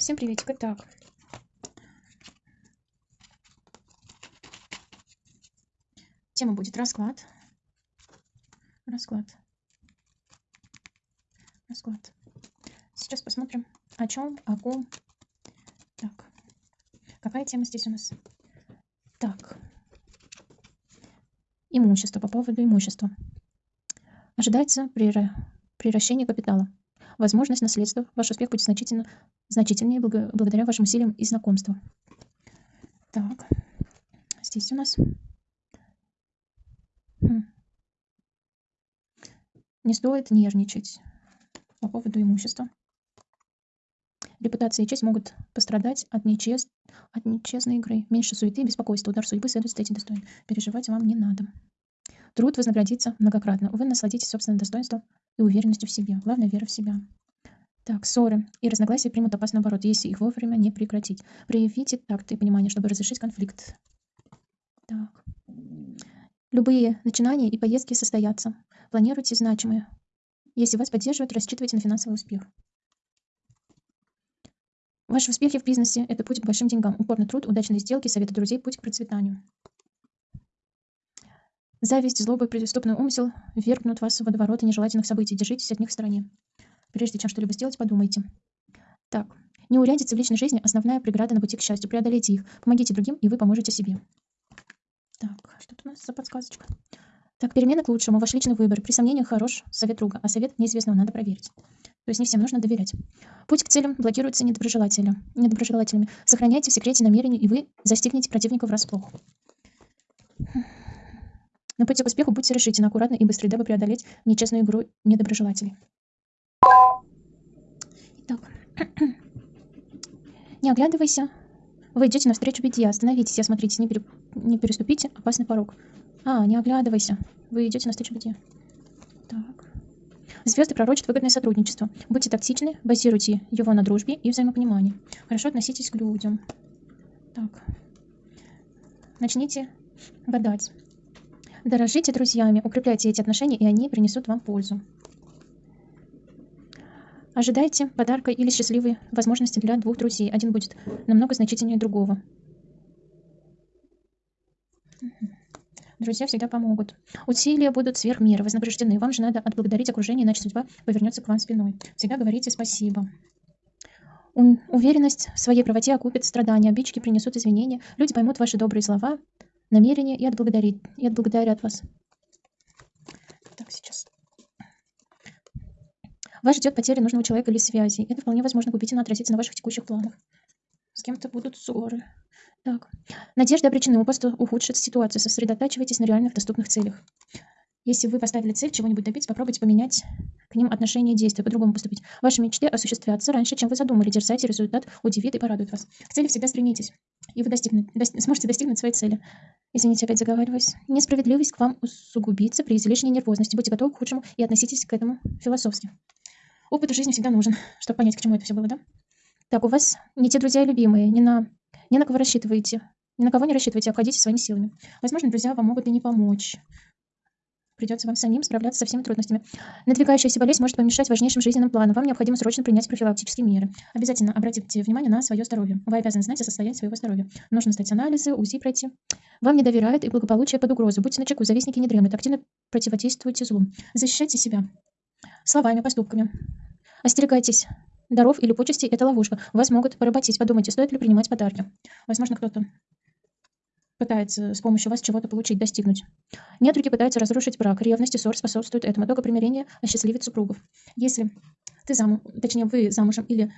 Всем приветик. Итак, тема будет расклад. Расклад. Расклад. Сейчас посмотрим, о чем, о ком. Так, какая тема здесь у нас? Так, имущество, по поводу имущества. Ожидается приращение капитала. Возможность наследства. Ваш успех будет значительно, значительнее благодаря вашим усилиям и знакомству. Так, здесь у нас... Хм. Не стоит нервничать по поводу имущества. Репутация и честь могут пострадать от, нечест... от нечестной игры. Меньше суеты и беспокойства. Удар судьбы следует встретить достойно. Переживать вам не надо. Труд вознаградится многократно. Вы насладитесь собственным достоинством и уверенностью в себе. Главное – вера в себя. Так, ссоры и разногласия примут опасный оборот, если их вовремя не прекратить. Проявите такт и понимание, чтобы разрешить конфликт. Так. Любые начинания и поездки состоятся. Планируйте значимые. Если вас поддерживают, рассчитывайте на финансовый успех. Ваши успехи в бизнесе – это путь к большим деньгам. Упорный труд, удачные сделки, советы друзей – путь к процветанию. Зависть, злоба преступный умысел вергнут вас в водоворот нежелательных событий. Держитесь от них в стороне. Прежде чем что-либо сделать, подумайте. Так, неурядицы в личной жизни – основная преграда на пути к счастью. Преодолейте их, помогите другим, и вы поможете себе. Так, что у нас за подсказочка? Так, перемена к лучшему, ваш личный выбор. При сомнениях хорош совет друга, а совет неизвестного надо проверить. То есть не всем нужно доверять. Путь к целям блокируется недоброжелателями. недоброжелателями. Сохраняйте в секрете намерения, и вы застигнете противника врасплох. На пути к успеху будьте решительны, аккуратны и быстры, дабы преодолеть нечестную игру недоброжелателей. Итак, не оглядывайся. Вы идете навстречу беде. Остановитесь и осмотритесь, не, пере... не переступите опасный порог. А, не оглядывайся. Вы идете навстречу беде. Так. Звезды пророчат выгодное сотрудничество. Будьте тактичны, базируйте его на дружбе и взаимопонимании. Хорошо относитесь к людям. Так. Начните гадать. Дорожите друзьями, укрепляйте эти отношения, и они принесут вам пользу. Ожидайте подарка или счастливой возможности для двух друзей. Один будет намного значительнее другого. Друзья всегда помогут. Усилия будут сверх меры, вознаграждены. Вам же надо отблагодарить окружение, иначе судьба повернется к вам спиной. Всегда говорите спасибо. Уверенность в своей правоте окупит страдания, обидчики принесут извинения, люди поймут ваши добрые слова, намерение и отблагодарить, и отблагодарят вас. Так, сейчас. Вас ждет потеря нужного человека или связи. Это вполне возможно губительно отразится на ваших текущих планах. С кем-то будут ссоры. Так. Надежды обречены, у просто ухудшит ситуацию. Сосредотачивайтесь на реальных доступных целях. Если вы поставили цель чего-нибудь добиться, попробуйте поменять к ним отношение действия, по-другому поступить. Ваши мечты осуществятся раньше, чем вы задумали. Дерзайте, результат удивит и порадует вас. К цели всегда стремитесь, и вы достигнете, до, сможете достигнуть своей цели. Извините, опять заговариваюсь. Несправедливость к вам усугубится при излишней нервозности. Будьте готовы к худшему и относитесь к этому философски. Опыт в жизни всегда нужен, чтобы понять, к чему это все было, да? Так, у вас не те друзья любимые, не на, не на кого рассчитываете. Ни на кого не рассчитывайте, обходитесь своими силами. Возможно, друзья вам могут и не помочь. Придется вам самим справляться со всеми трудностями. Надвигающаяся болезнь может помешать важнейшим жизненным планам. Вам необходимо срочно принять профилактические меры. Обязательно обратите внимание на свое здоровье. Вы обязаны знать о состоянии своего здоровья. Нужно сдать анализы, УЗИ пройти. Вам не доверяют и благополучие под угрозу. Будьте начеку, завистники не дремлют. Активно противодействуйте злу. Защищайте себя. Словами, поступками. Остерегайтесь даров или почестей – это ловушка. Вас могут поработить. Подумайте, стоит ли принимать подарки. Возможно, кто-то пытается с помощью вас чего-то получить, достигнуть. Недруги пытаются разрушить брак. Ревность и ссор способствуют этому. Только примирение осчастливит супругов. Если ты замуж, точнее, вы замужем или...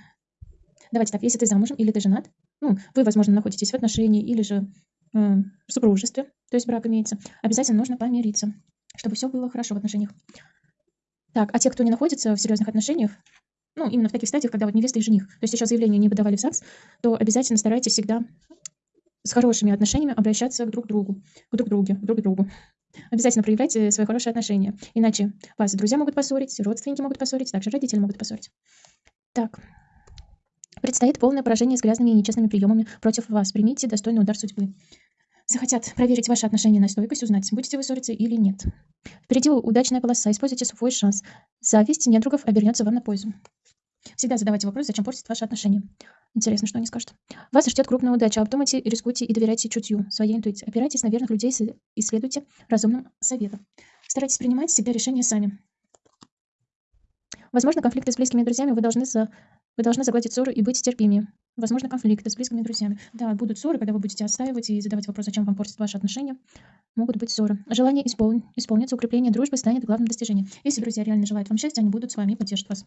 Давайте так, если ты замужем или ты женат, ну, вы, возможно, находитесь в отношении или же э, супружестве, то есть брак имеется, обязательно нужно помириться, чтобы все было хорошо в отношениях. Так, а те, кто не находится в серьезных отношениях, ну, именно в таких стадиях, когда вот невеста и жених, то есть еще заявление не подавали в ЗАГС, то обязательно старайтесь всегда с хорошими отношениями обращаться к друг другу, к друг другу, друг к другу. Обязательно проявляйте свои хорошие отношения. Иначе вас друзья могут поссорить, родственники могут поссорить, также родители могут поссорить. Так. Предстоит полное поражение с грязными и нечестными приемами против вас. Примите достойный удар судьбы. Захотят проверить ваши отношения на стойкость, узнать, будете вы ссориться или нет. Впереди удачная полоса, используйте свой шанс. Зависть недругов обернется вам на пользу. Всегда задавайте вопрос, зачем портить ваши отношения. Интересно, что они скажут. Вас ждет крупная удача. Обдумайте, рискуйте и доверяйте чутью, своей интуиции. Опирайтесь на верных людей и следуйте разумным советам. Старайтесь принимать всегда решения сами. Возможно, конфликты с близкими друзьями вы должны, за... вы должны загладить ссору и быть терпимее. Возможно, конфликты с близкими друзьями. Да, будут ссоры, когда вы будете отстаивать и задавать вопрос, зачем вам портят ваши отношения. Могут быть ссоры. Желание испол... исполниться, укрепление дружбы станет главным достижением. Если друзья реально желают вам счастья, они будут с вами и поддержат вас.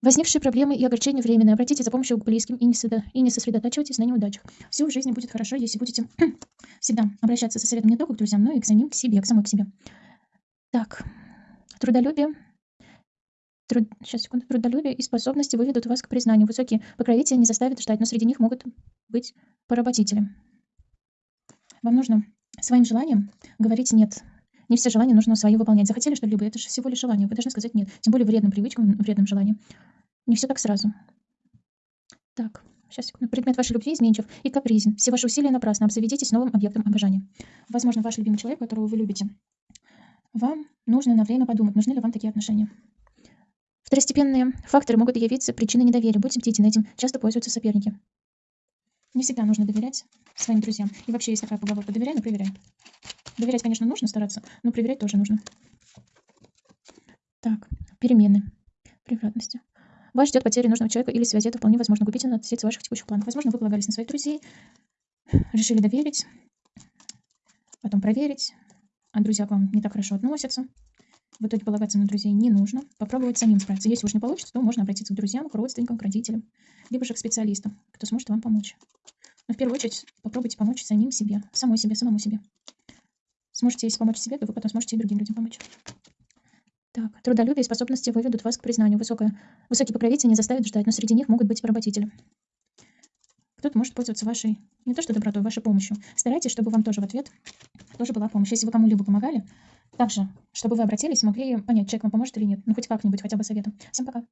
Возникшие проблемы и огорчения временные. Обратитесь за помощью к близким и не, сосредо... и не сосредотачивайтесь на неудачах. Все в жизни будет хорошо, если будете всегда обращаться со советом не только к друзьям, но и к самим к себе, к самой к себе. Так, трудолюбие. Труд... Сейчас, секунду. Трудолюбие и способности выведут вас к признанию. Высокие покровители не заставят ждать, но среди них могут быть поработители. Вам нужно своим желанием говорить «нет». Не все желания нужно свои выполнять. Захотели что-либо, это же всего лишь желание. Вы должны сказать «нет». Тем более вредным привычкам, вредным желаниям. Не все так сразу. Так, сейчас, секунду. Предмет вашей любви изменчив и капризен. Все ваши усилия напрасны. Обзаведитесь новым объектом обожания. Возможно, ваш любимый человек, которого вы любите, вам нужно на время подумать, нужны ли вам такие отношения. Второстепенные факторы могут явиться причиной недоверия. Будьте бдительны, этим часто пользуются соперники. Не всегда нужно доверять своим друзьям. И вообще есть такая поговорка «доверяй, но проверяй». Доверять, конечно, нужно стараться, но проверять тоже нужно. Так, перемены. Превратности. Вас ждет потеря нужного человека или связи. Это вполне возможно губительно относиться ваших текущих планов. Возможно, вы полагались на своих друзей, решили доверить, потом проверить, а друзья к вам не так хорошо относятся. В итоге полагаться на друзей не нужно. Попробовать самим справиться. Если уж не получится, то можно обратиться к друзьям, к родственникам, к родителям, либо же к специалистам, кто сможет вам помочь. Но в первую очередь попробуйте помочь самим себе, самой себе, самому себе. Сможете, если помочь себе, то вы потом сможете и другим людям помочь. Так, трудолюбие и способности выведут вас к признанию. Высокое, высокие покровители не заставят ждать, но среди них могут быть поработители. Кто-то может пользоваться вашей, не то что добротой, вашей помощью. Старайтесь, чтобы вам тоже в ответ тоже была помощь. Если вы кому-либо помогали, также, чтобы вы обратились, могли понять, человек вам поможет или нет. Ну, хоть как-нибудь, хотя бы советом. Всем пока.